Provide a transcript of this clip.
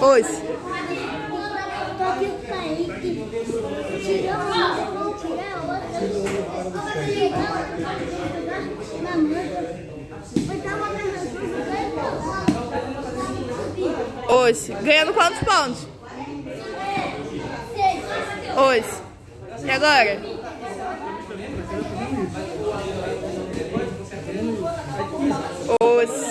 Pois. Hoje. Ganhando quantos pontos? Hoje. E agora? Hoje.